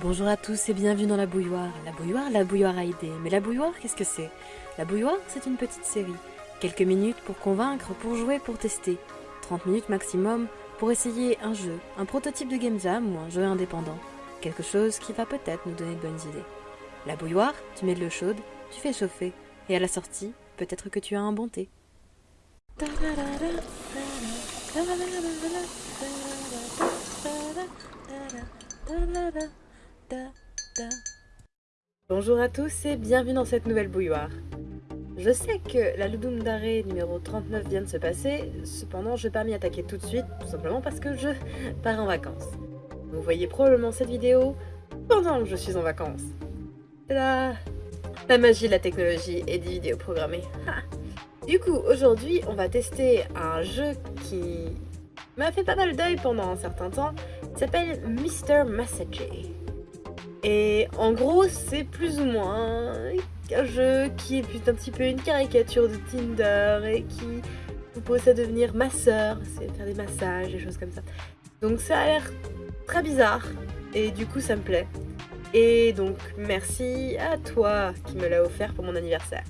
Bonjour à tous et bienvenue dans la bouilloire. La bouilloire, la bouilloire a idée. Mais la bouilloire, qu'est-ce que c'est? La bouilloire, c'est une petite série. Quelques minutes pour convaincre, pour jouer, pour tester. 30 minutes maximum pour essayer un jeu, un prototype de game jam ou un jeu indépendant. Quelque chose qui va peut-être nous donner de bonnes idées. La bouilloire, tu mets de l'eau chaude, tu fais chauffer. Et à la sortie, peut-être que tu as un bon thé. Bonjour à tous et bienvenue dans cette nouvelle bouilloire. Je sais que la Ludum Dare numéro 39 vient de se passer, cependant je vais pas m'y attaquer tout de suite, tout simplement parce que je pars en vacances. Vous voyez probablement cette vidéo pendant que je suis en vacances. La, la magie la technologie et des vidéos programmées. Du coup, aujourd'hui, on va tester un jeu qui m'a fait pas mal d'œil pendant un certain temps. S'appelle Mr. Messager. Et en gros, c'est plus ou moins un jeu qui est un petit peu une caricature de Tinder et qui vous pousse à devenir masseur, c'est faire des massages, des choses comme ça. Donc ça a l'air très bizarre et du coup ça me plaît. Et donc merci à toi qui me l'a offert pour mon anniversaire.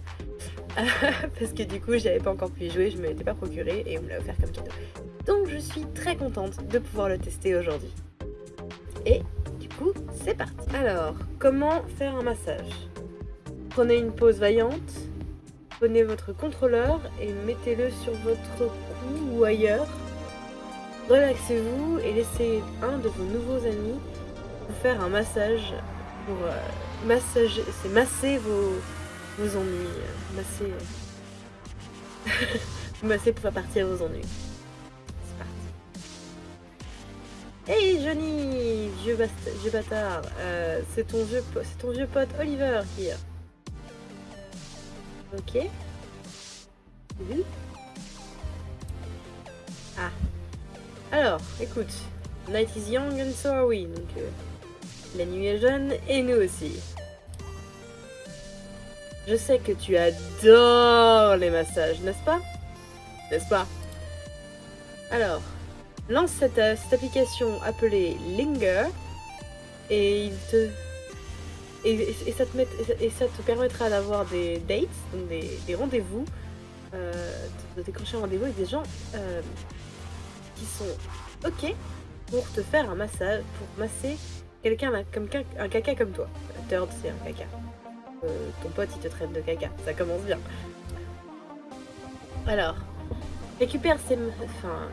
Parce que du coup j'y avais pas encore pu y jouer, je me l'étais pas procuré et on me l'a offert comme cadeau. Donc je suis très contente de pouvoir le tester aujourd'hui. Et c'est parti. Alors, comment faire un massage? Prenez une pause vaillante, prenez votre contrôleur et mettez-le sur votre cou ou ailleurs. Relaxez-vous et laissez un de vos nouveaux amis vous faire un massage pour euh, massager, c'est masser vos, vos ennuis, masser, masser pour faire partir vos ennuis. Hey Johnny, vieux, vieux bâtard, euh, c'est ton, vieux ton vieux pote Oliver qui Ok. Ah. Alors, écoute. Night is young and so are we. Donc, euh, la nuit est jeune et nous aussi. Je sais que tu adores les massages, n'est-ce pas? N'est-ce pas? Alors, lance cette, euh, cette, application appelée Linger et il te et, ça, te permettra d'avoir des dates, donc des, rendez-vous, euh, de décrocher un rendez-vous avec des gens euh, qui sont ok pour te faire un massage, pour masser quelqu'un comme un caca comme toi. Third, c'est un caca. Ton pote, il te traite de caca. Ça commence bien. Alors, récupère ces... Enfin,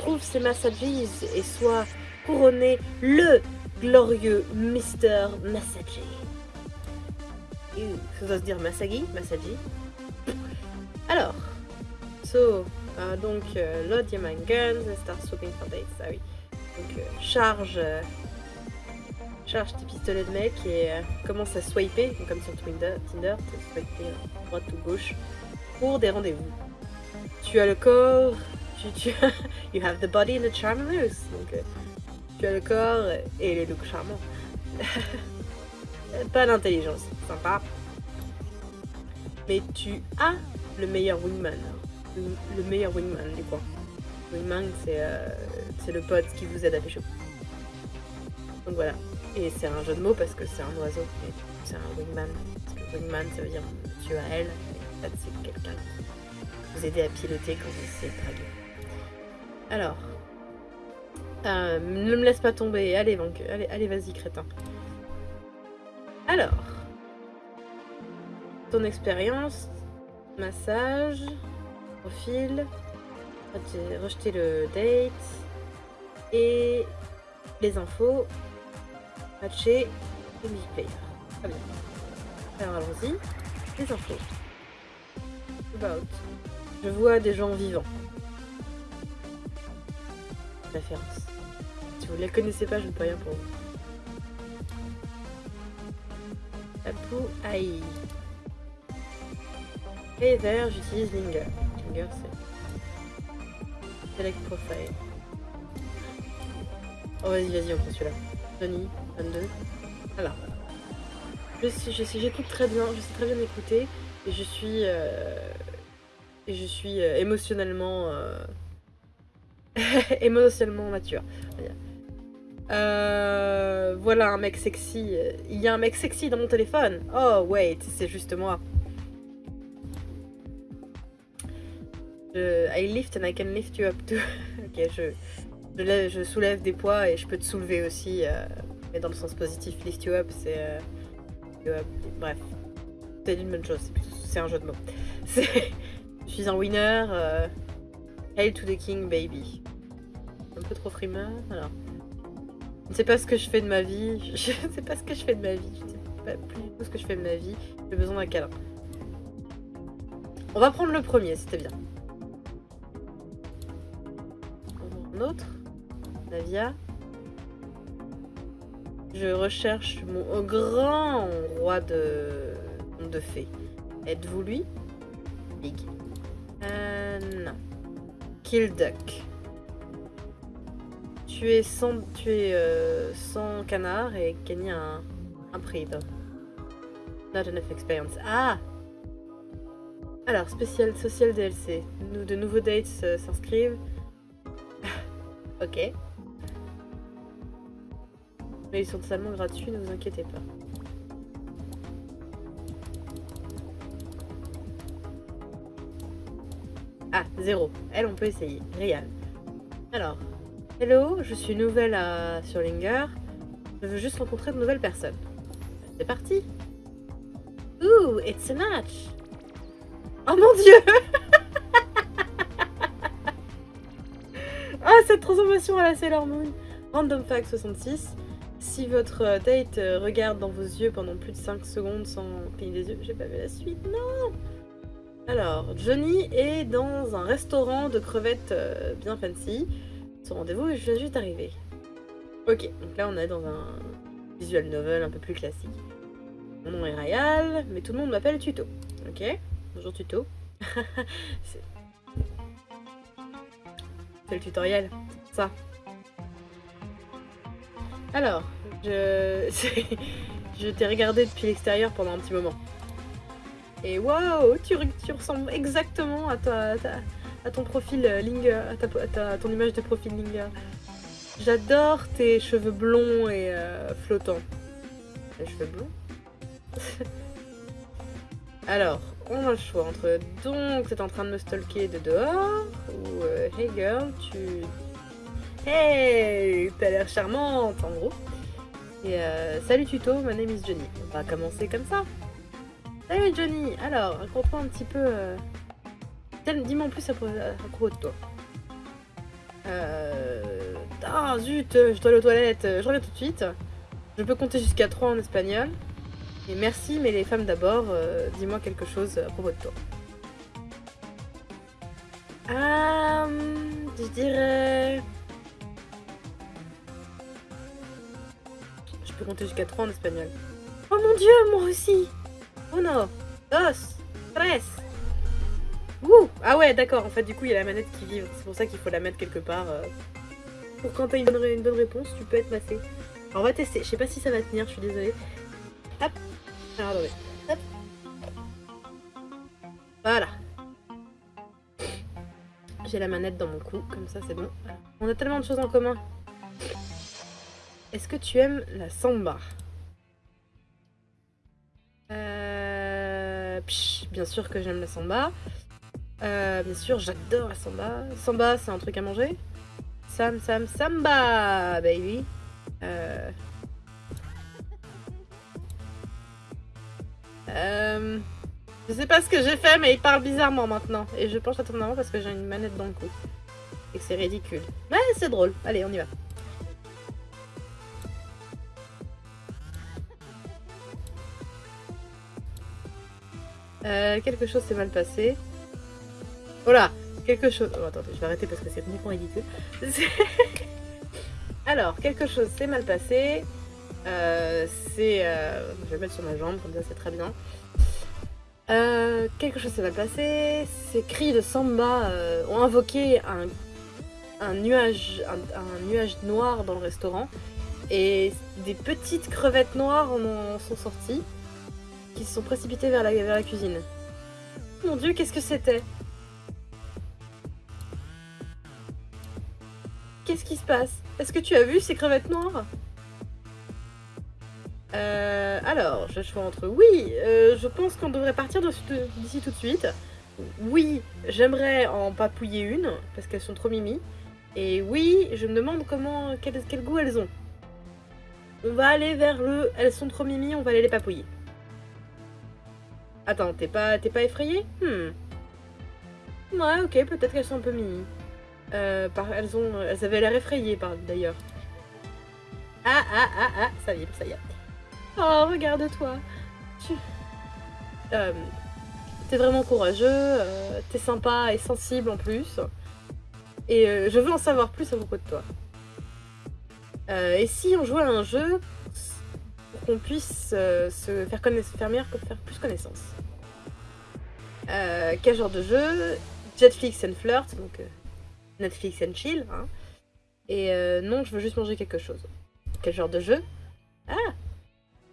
trouve ses massages et soit couronné le glorieux Mr. Massager. Ça doit se dire Masagi, Massaji. Alors, so, uh, donc, load your mind guns and start swapping for dates. Ah oui. Donc, euh, charge, euh, charge tes pistolets de mec et euh, commence à swiper, comme sur Tinder, Tinder swiper droite ou gauche, pour des rendez-vous. Tu as le corps tu, you have the body and the charm loose. Donc, tu as le corps et les looks charmants. Pas d'intelligence, sympa. Mais tu as le meilleur wingman. Le, meilleur wingman du coin. Wingman, euh, c'est le pote qui vous aide à pécho. Donc voilà. Et c'est un jeu de mots parce que c'est un oiseau. C'est un wingman. Parce que wingman, ça veut dire monsieur à elle. En fait, c'est quelqu'un qui vous aide à piloter quand vous essayez de draguer. Alors. Euh, ne me laisse pas tomber. Allez, allez, allez vas-y, crétin. Alors. Ton expérience. Massage. Profil. Rejeter le date. Et les infos. Matcher. Et player. Très bien. Alors allons-y. Les infos. About. Je vois des gens vivants référence. Si vous ne la connaissez pas, je ne peux rien pour vous. Tapu AI. Et d'ailleurs, j'utilise Linger. Linger, c'est. Select Profile. Oh, vas-y, vas-y, on prend celui-là. Johnny, 22. Voilà. Je sais, j'écoute très bien, je sais très bien écouter. Et je suis. Euh, et je suis euh, émotionnellement. Euh, émotionnellement mature. Euh, voilà un mec sexy. Il y a un mec sexy dans mon téléphone. Oh, wait, c'est juste moi. Je, I lift and I can lift you up ok, je, je, soulève des poids et je peux te soulever aussi. Euh, mais dans le sens positif, lift you up, c'est. Euh, bref, c'est une bonne chose. C'est un jeu de mots. Je suis un winner. Hail to the king, baby. Un peu trop frimeur. Alors. Je ne sais pas ce que je fais de ma vie. Je ne sais pas ce que je fais de ma vie. Je ne sais pas plus du tout ce que je fais de ma vie. J'ai besoin d'un câlin. On va prendre le premier, c'était bien. Un autre. Navia. Je recherche mon grand roi de, de fées. Êtes-vous lui? Big. Euh, non. Kill Duck. Tu es sans, tu es, euh, sans canard et gagner un, un prix. Not enough experience. Ah Alors, spécial social DLC. Nous, de nouveaux dates euh, s'inscrivent. ok. Mais ils sont totalement gratuits, ne vous inquiétez pas. Ah, zéro. Elle, on peut essayer. Réal. Alors, hello, je suis nouvelle à... sur Linger. Je veux juste rencontrer de nouvelles personnes. C'est parti Ooh, it's a match Oh mon dieu Ah, cette transformation à la Sailor Moon Random Fact 66 si votre euh, date euh, regarde dans vos yeux pendant plus de 5 secondes sans cligner des yeux, j'ai pas vu la suite, non Alors, Johnny est dans un restaurant de crevettes euh, bien fancy. Rendez-vous je viens juste d'arriver. Ok, donc là on est dans un visual novel un peu plus classique. Mon nom est Rayal, mais tout le monde m'appelle Tuto. Ok Bonjour Tuto. C'est le tutoriel, ça. Alors, je, je t'ai regardé depuis l'extérieur pendant un petit moment. Et waouh, tu, ressembles exactement à, ta, à ton profil euh, Linger, à, ton image de profil Linger. J'adore tes cheveux blonds et euh, flottants. Les cheveux blonds? Alors, on a le choix entre donc t'es en train de me stalker de dehors ou euh, hey girl, tu Hey, t'as l'air charmante en gros. Et euh, salut tuto, my name is Johnny. On va commencer comme ça. Salut Johnny, alors, raconte-moi un petit peu... Dis-moi en plus à, propos de toi. Euh... Ah zut, je dois aller aux toilettes, je reviens tout de suite. Je peux compter jusqu'à 3 en espagnol. Et merci, mais les femmes d'abord, euh, dis-moi quelque chose à propos de toi. Euh, je dirais... compter jusqu'à 3 en espagnol. Oh mon dieu, moi aussi Uno, dos, tres Ouh Ah ouais, d'accord, en fait, du coup, il y a la manette qui vibre. C'est pour ça qu'il faut la mettre quelque part. Euh, pour quand t'as une, bonne réponse, tu peux être massé. On va tester. Je sais pas si ça va tenir, je suis désolée. Hop Alors, attendez. Hop Voilà. J'ai la manette dans mon cou, comme ça, c'est bon. On a tellement de choses en commun. Est-ce que tu aimes la samba? Euh, Bien sûr que j'aime la samba. Euh, bien sûr, j'adore la samba. Samba, c'est un truc à manger Sam, Sam, samba, baby. Euh... Euh... Je sais pas ce que j'ai fait, mais il parle bizarrement maintenant. Et je penche à ton avant parce que j'ai une manette dans le cou. Et que c'est ridicule. Ouais, c'est drôle. Allez, on y va. Euh, quelque chose s'est mal passé. Oh là Quelque chose... Oh, attendez, je vais arrêter parce que c'est complètement ridicule. Alors, quelque chose s'est mal passé. Euh, c'est... Euh, je vais mettre sur ma jambe, comme ça c'est très bien. quelque chose s'est mal passé. Ces cris de samba ont invoqué un, nuage, noir dans le restaurant. Et des petites crevettes noires en sont sorties qui se sont la, vers la cuisine. Mon dieu, qu'est-ce que c'était? Qu'est-ce qui se passe? Est-ce que tu as vu ces crevettes noires? Euh, alors, je choisis entre oui, euh, je pense qu'on devrait partir d'ici tout de suite. Oui, j'aimerais en papouiller une, parce qu'elles sont trop mimi. Et oui, je me demande comment, quel, goût elles ont. On va aller vers le... Elles sont trop mimi, on va aller les papouiller. Attends, t'es pas, pas effrayé Hmm. Ouais, ok, peut-être qu'elles sont un peu mimi. Euh, elles, avaient l'air effrayées, d'ailleurs. Ah, ah, ah, ah, ça vibre, ça y est. Oh, regarde-toi. Tu... Euh, t'es vraiment courageux, euh, t'es sympa et sensible en plus. Et euh, je veux en savoir plus à propos de toi. Et si on jouait à un jeu pour qu'on puisse se faire, connaître, faire faire plus connaissance Quel genre de jeu? Jetflix and Flirt, donc Netflix and Chill. Hein. Et non, je veux juste manger quelque chose. Quel genre de jeu? Ah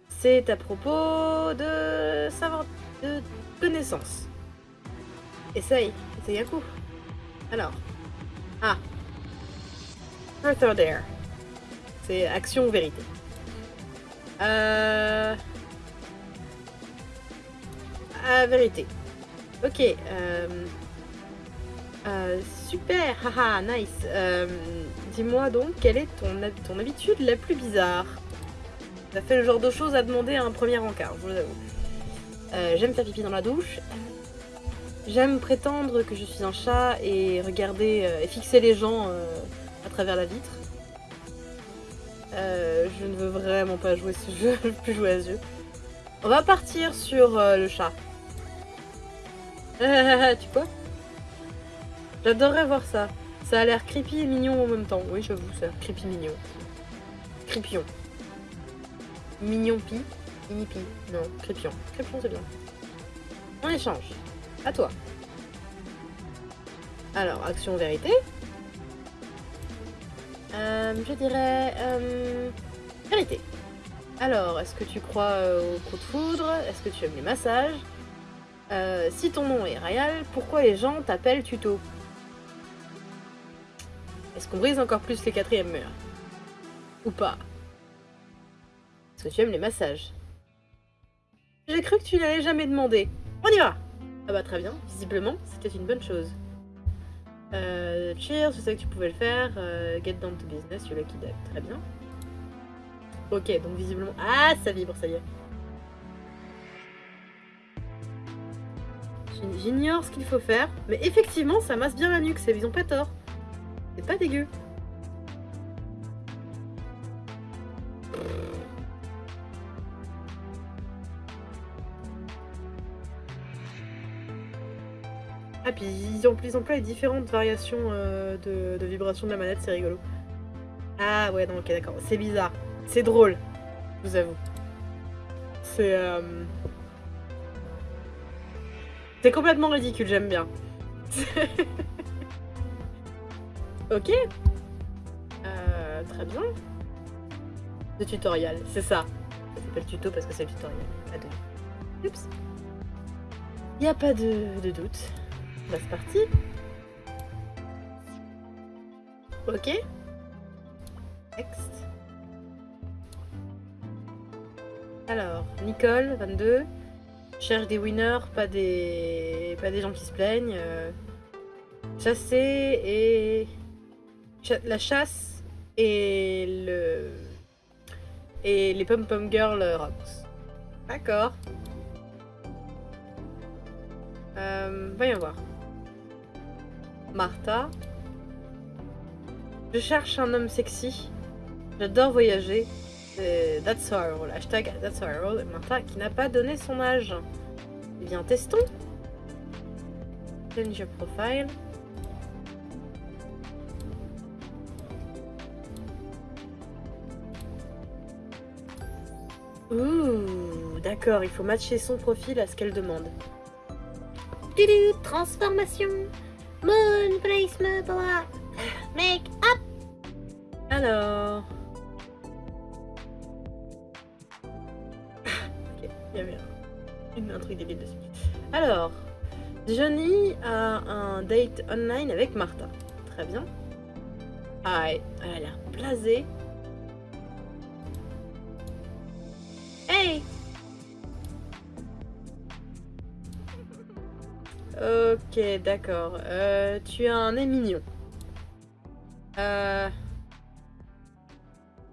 C'est à propos de savoir de connaissance. Essaye, essaye un coup. Alors, ah. Truth or Dare. C'est action ou vérité. Euh... Ah, vérité. Ok. Euh... Euh, super, haha, nice. Euh, dis-moi donc, quelle est ton, habitude la plus bizarre? Ça fait le genre de choses à demander à un premier encart, je vous avoue. Euh, j'aime faire pipi dans la douche. J'aime prétendre que je suis un chat et regarder euh, et fixer les gens à travers la vitre. Je ne veux vraiment pas jouer ce jeu, je veux plus jouer à ce jeu. On va partir sur le chat. tu quoi? J'adorerais voir ça. Ça a l'air creepy et mignon en même temps. Oui, j'avoue, ça. Creepy mignon. Creepion. Mignon pi. Mini pi. Non, crépion. Crépion, c'est bien. On échange. À toi. Alors, action vérité. Euh, je dirais... Euh, vérité. Alors, est-ce que tu crois euh, au coup de foudre? Est-ce que tu aimes les massages? Si ton nom est Rayal, pourquoi les gens t'appellent Tuto? Est-ce qu'on brise encore plus les quatrièmes murs Ou pas Est-ce que tu aimes les massages J'ai cru que tu n'allais jamais demander. On y va ah bah très bien, visiblement, c'était une bonne chose. Euh, cheers, je sais que tu pouvais le faire. Euh, get down to business, you lucky duck. Très bien. Ok, donc visiblement... Ah, ça vibre, ça y est. J'ignore ce qu'il faut faire, mais effectivement, ça masse bien la nuque, ils ont pas tort. C'est pas dégueu. Ah, puis ils, emploient les différentes variations euh, de, de vibrations de la manette, c'est rigolo. Ah ouais, non, ok, d'accord. C'est bizarre. C'est drôle, je vous avoue. C'est... Euh... C'est complètement ridicule, j'aime bien. ok. Euh, très bien. Le tutoriel, c'est ça. Ça s'appelle tuto parce que c'est le tutoriel. Oups. Il n'y a pas de, de doute. Bah, c'est parti. Ok. Next. Alors, Nicole, 22. Cherche des winners, pas des, pas des gens qui se plaignent. Euh, chasser et... la chasse et le... Et les Pom Pom Girl Rocks. D'accord. Euh, voyons voir. Martha. Je cherche un homme sexy. J'adore voyager. That's our role. Hashtag That's our role. Martha qui n'a pas donné son âge. Eh bien, testons. Change your profile. Ouh, d'accord, il faut matcher son profil à ce qu'elle demande. Transformation Moon placement Make up Alors... ok, il y avait un, un truc débile dessus. Alors, Johnny a un date online avec Martha. Très bien. Ah, elle a l'air blasée. Ok, d'accord. Euh, tu as un nez mignon. Euh...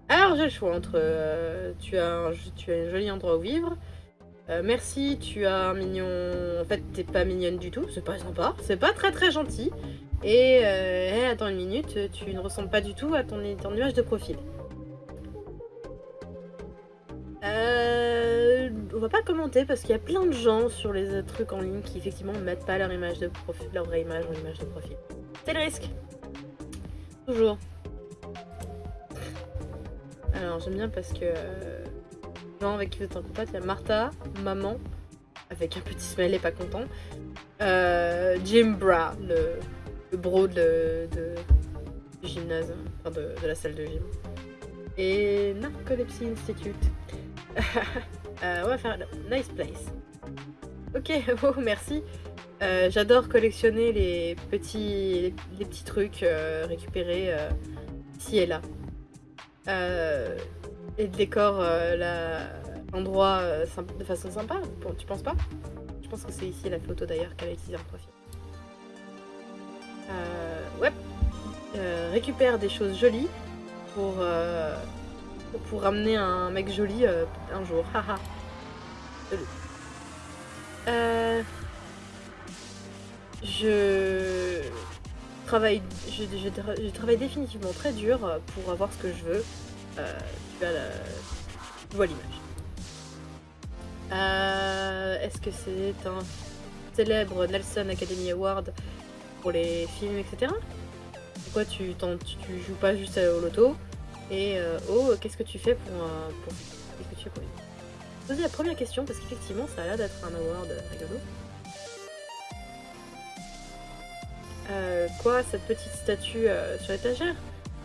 Alors j'ai le choix entre euh, tu, as un, tu as un joli endroit où vivre. Merci, tu as un mignon. En fait, t'es pas mignonne du tout, c'est pas sympa, c'est pas très très gentil. Et attends une minute, tu ne ressembles pas du tout à ton, ton image de profil. Euh, on va pas commenter parce qu'il y a plein de gens sur les trucs en ligne qui effectivement mettent pas leur image de profil, leur vraie image en image de profil. C'est le risque. Toujours. Alors j'aime bien parce que euh, avec qui vous êtes en contact, il y a Martha, maman, avec un petit smiley pas content. Euh, Jim Bra, le, bro de, de- gymnase, enfin de, de la salle de gym. Et Narcolepsy Institute. Euh, on va faire Nice Place. Ok, oh merci. Euh, J'adore collectionner les petits, les, petits trucs euh, récupérés ici et là. Et le décor, l'endroit de façon sympa, tu penses pas? Je pense que c'est ici la photo d'ailleurs qu'elle a utilisée en profil. Ouais. Récupère des choses jolies pour, pour ramener un mec joli un jour. Haha. Euh, je travaille, je, je tra- je travaille définitivement très dur pour avoir ce que je veux. Euh, tu, as la- vois l'image. Euh, Est-ce que c'est un célèbre Nelson Academy Award pour les films, etc. Pourquoi tu, joues pas juste au loto? Et euh, oh, qu'est-ce que tu fais pour, pour qu'est-ce que tu fais pour Poser la première question parce qu'effectivement ça a l'air d'être un award rigolo. Euh, quoi, cette petite statue euh, sur l'étagère?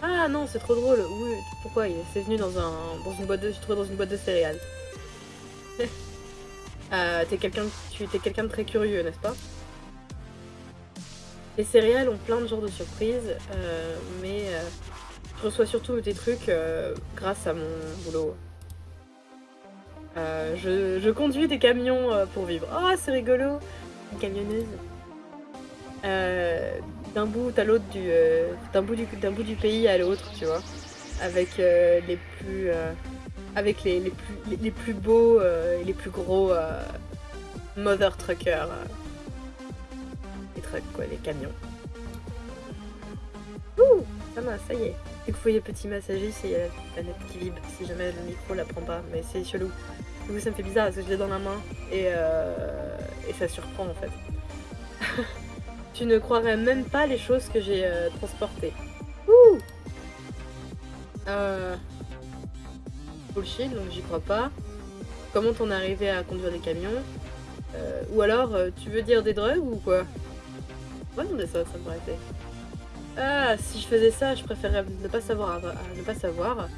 Ah non, c'est trop drôle. Oui, pourquoi? C'est venu dans un dans une boîte de, céréales. Euh, t'es quelqu'un, tu quelqu'un de très curieux, n'est-ce pas? Les céréales ont plein de genres de surprises, euh, mais je reçois surtout des trucs grâce à mon boulot. Euh, je, je conduis des camions euh, pour vivre. Oh, c'est rigolo Une camionneuse. Euh, d'un bout à l'autre du, euh, d'un bout du, bout du pays à l'autre, tu vois, avec les plus, avec les, les plus, les, plus beaux et les plus gros mother truckers, les trucks quoi, les camions. Ouh, ça va, ça y est. Du coup, les petits massagers, c'est la planète qui vibre. Si jamais le micro la prend pas, mais c'est chelou. Du coup, ça me fait bizarre parce que je l'ai dans la main et, euh, et ça surprend en fait. tu ne croirais même pas les choses que j'ai euh, transportées. Ouh euh... Bullshit, donc j'y crois pas. Comment t'en es arrivé à conduire des camions? Euh, Ou alors, tu veux dire des drogues ou quoi? Moi, demander ça, ça me paraît fait. Ah, si je faisais ça, je préférerais ne pas savoir. à ne pas savoir.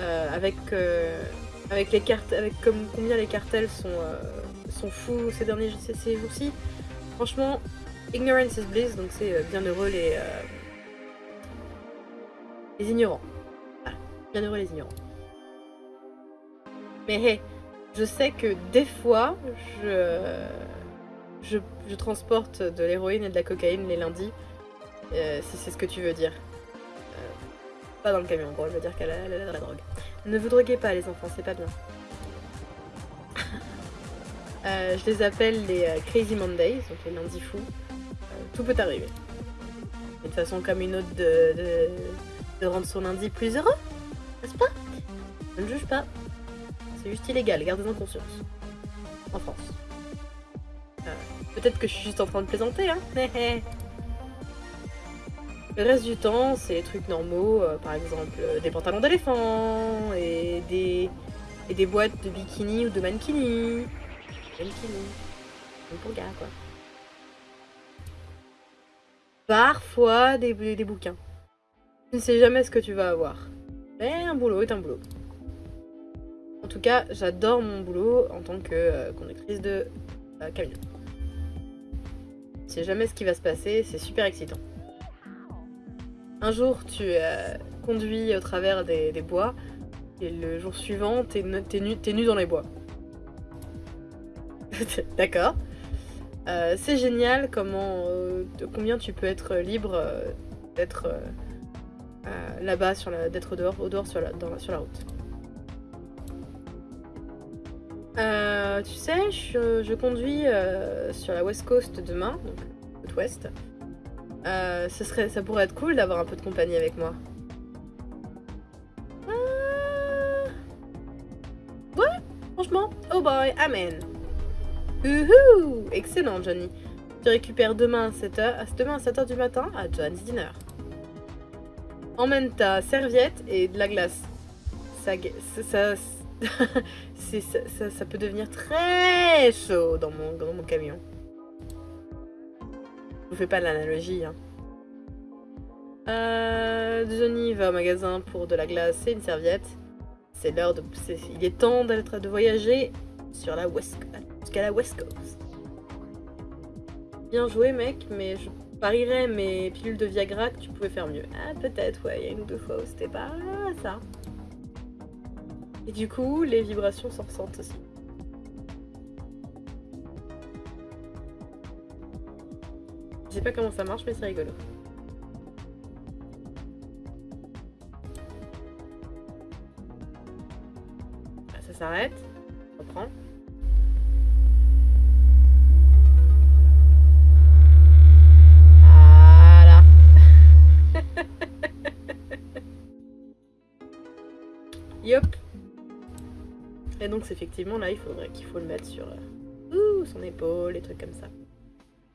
Euh, avec, euh, avec les cartes, avec combien les cartels sont, euh, fous ces derniers ces, ces jours-ci. Franchement, ignorance is bliss, donc c'est euh, bien heureux les euh, les ignorants. Voilà, bien heureux les ignorants. Mais hey, je sais que des fois, je, je transporte de l'héroïne et de la cocaïne les lundis. Euh, si c'est ce que tu veux dire. Euh, pas dans le camion, quoi. Je veux dire qu'elle a, de la drogue. Ne vous droguez pas, les enfants, c'est pas bien. Euh, je les appelle les Crazy Mondays, donc les lundis fous. Tout peut arriver. Une façon comme une autre de, de, rendre son lundi plus heureux, n'est-ce pas? Je ne juge pas. C'est juste illégal, gardez-en conscience. En France. Peut-être que je suis juste en train de plaisanter, hein Le reste du temps, c'est des trucs normaux, euh, par exemple euh, des pantalons d'éléphant et des, boîtes de bikini ou de mankini. Mankini. Pour gars, quoi. Parfois des, bouquins. Tu ne sais jamais ce que tu vas avoir. Mais un boulot est un boulot. En tout cas, j'adore mon boulot en tant que euh, conductrice de camion. Tu sais jamais ce qui va se passer, c'est super excitant. Un jour, tu conduis au travers des, bois, et le jour suivant, t'es nu, dans les bois. D'accord. Euh, c'est génial comment, euh, combien tu peux être libre euh, d'être là-bas, d'être au dehors sur la, sur la route. tu sais, je, conduis sur la West Coast demain, donc côte ouest. Ce serait, ça pourrait être cool d'avoir un peu de compagnie avec moi. Ouais, franchement, oh boy, amen. Excellent, Johnny. Tu récupères demain à 7h, demain à 7h du matin à John's Dinner. Emmène ta serviette et de la glace. Ça, ça, ça, ça, peut devenir très chaud dans mon, dans mon camion. Je vous fais pas l'analogie. Hein. Euh, Johnny va au magasin pour de la glace et une serviette. C'est l'heure de... il est temps de voyager sur la West jusqu'à la West Coast. Bien joué mec, mais je parierais mes pilules de Viagra que tu pouvais faire mieux. Ah peut-être, ouais, il y a une ou deux fois où c'était pas ça. Et du coup, les vibrations s'en ressentent aussi. Je sais pas comment ça marche, mais c'est rigolo. Ah, ça s'arrête. Reprend. Yop. Et donc effectivement là il faudrait qu'il faut le mettre sur euh, son épaule, et trucs comme ça.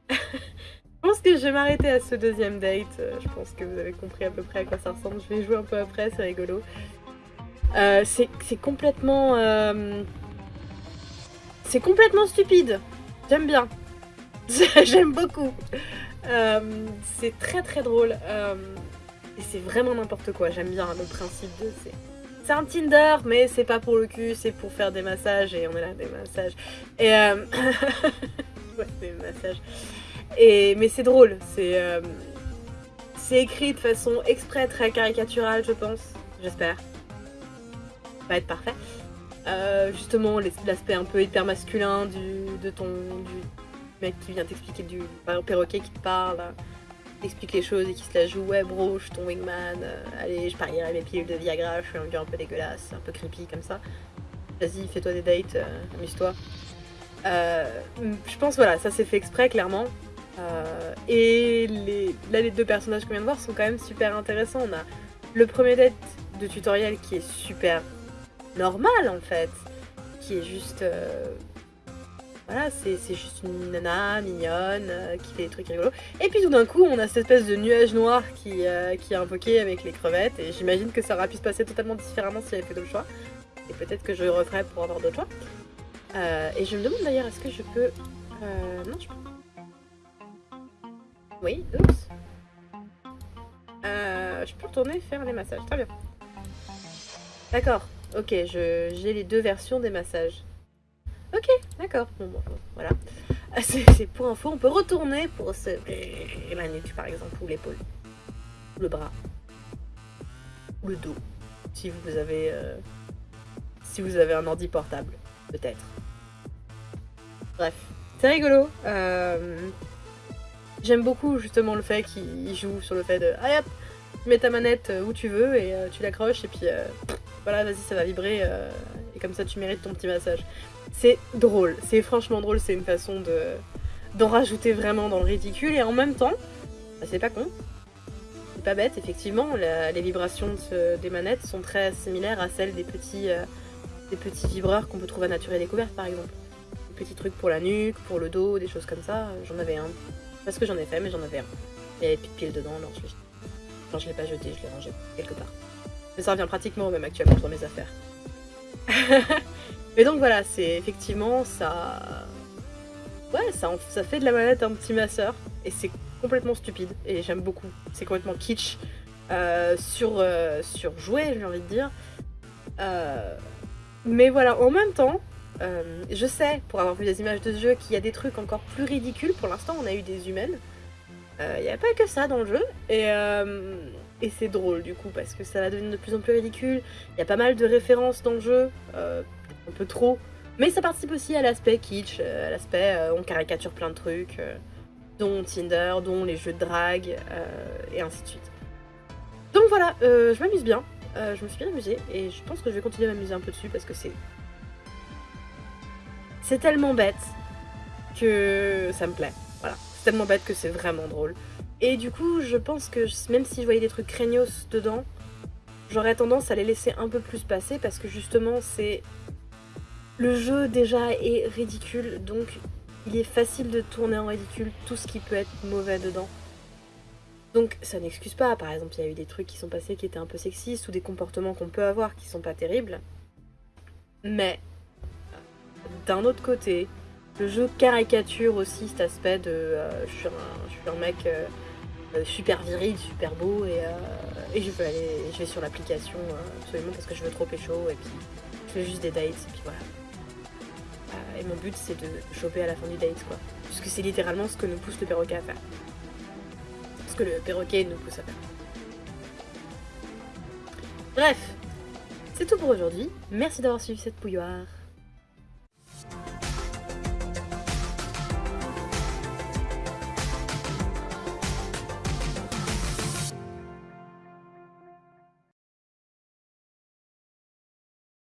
je vais m'arrêter à ce deuxième date. Euh, je pense que vous avez compris à peu près à quoi ça ressemble. Je vais jouer un peu après, c'est rigolo. Euh, c'est complètement... c'est complètement stupide. J'aime bien. J'aime beaucoup. c'est très très drôle. et c'est vraiment n'importe quoi. J'aime bien le principe de... C'est un Tinder, mais c'est pas pour le cul, c'est pour faire des massages, et on est là, des massages. Et euh... ouais, des massages. Mais c'est drôle, c'est... Euh... C'est écrit de façon exprès très caricaturale, je pense. J'espère. Va être parfait. Euh, justement, l'aspect un peu hyper masculin du, de ton... du mec qui vient t'expliquer du perroquet qui te parle explique les choses et qui se la joue ouais bro je suis ton wingman euh, allez je parierai mes pilules de Viagra je suis un gars un peu dégueulasse un peu creepy comme ça vas-y fais-toi des dates amuse-toi je pense voilà ça s'est fait exprès clairement et les, là les deux personnages qu'on vient de voir sont quand même super intéressants on a le premier date de tutoriel qui est super normal en fait qui est juste voilà, c'est juste une nana mignonne euh, qui fait des trucs rigolos. Et puis tout d'un coup, on a cette espèce de nuage noir qui, euh, qui est invoqué avec les crevettes. Et j'imagine que ça aurait pu se passer totalement différemment si avait fait d'autres choix. Et peut-être que je referai pour avoir d'autres choix. Euh, et je me demande d'ailleurs, est-ce que je peux... non, je peux... Oui, oups. je peux retourner faire les massages, très bien. D'accord, ok, j'ai les deux versions des massages. Ok, d'accord. Bon, voilà. Ah, c'est pour info, on peut retourner pour se... la nuque par exemple, ou l'épaule, le bras, ou le dos, si vous avez, euh, si vous avez un ordi portable, peut-être. Bref, c'est rigolo. Euh, j'aime beaucoup justement le fait qu'il joue sur le fait de ah hop, mets ta manette où tu veux et euh, tu l'accroches et puis voilà, vas-y, ça va vibrer et comme ça tu mérites ton petit massage. C'est drôle, c'est franchement drôle, c'est une façon de d'en rajouter vraiment dans le ridicule et en même temps, bah, c'est pas con, c'est pas bête, effectivement, les vibrations des manettes sont très similaires à celles des petits, euh, des petits vibreurs qu'on peut trouver à Nature et Découverte par exemple. Des petits trucs pour la nuque, pour le dos, des choses comme ça, j'en avais un. Parce que j'en ai fait, mais j'en avais un. Il y avait piles dedans, alors je l'ai Quand je l'ai pas jeté, je l'ai rangé quelque part. Mais ça revient pratiquement au même actuellement dans mes affaires. Mais donc voilà, c'est effectivement ça. Ouais, ça, ça fait de la manette un petit masseur. Et c'est complètement stupide. Et j'aime beaucoup. C'est complètement kitsch. Euh, sur, euh, sur j'ai envie de dire. Euh, mais voilà, en même temps, je sais, pour avoir vu des images de ce jeu, qu'il y a des trucs encore plus ridicules. Pour l'instant, on a eu des humaines. Il n'y a pas que ça dans le jeu. Et, et c'est drôle du coup, parce que ça va devenir de plus en plus ridicule. Il y a pas mal de références dans le jeu un peu trop. Mais ça participe aussi à l'aspect kitsch, à l'aspect on caricature plein de trucs, dont Tinder, dont les jeux de drague, et ainsi de suite. Donc voilà, je m'amuse bien, je me suis bien amusée, et je pense que je vais continuer à m'amuser un peu dessus parce que c'est... C'est tellement bête que ça me plaît, voilà. C'est tellement bête que c'est vraiment drôle. Et du coup, je pense que même si je voyais des trucs craignos dedans, j'aurais tendance à les laisser un peu plus passer parce que justement, c'est... Le jeu déjà est ridicule, donc il est facile de tourner en ridicule tout ce qui peut être mauvais dedans. Donc ça n'excuse pas, par exemple, il y a eu des trucs qui sont passés qui étaient un peu sexistes ou des comportements qu'on peut avoir qui sont pas terribles. Mais d'un autre côté, le jeu caricature aussi cet aspect de euh, je, suis un, mec euh, euh, super viril, super beau et, je veux aller vais sur l'application absolument parce que je veux trop pécho et puis je fais juste des dates et puis voilà. et mon but c'est de choper à la fin du date quoi. Puisque c'est littéralement ce que nous pousse le perroquet à faire. Ce que le perroquet nous pousse à faire. Bref, c'est tout pour aujourd'hui. Merci d'avoir suivi cette bouilloire.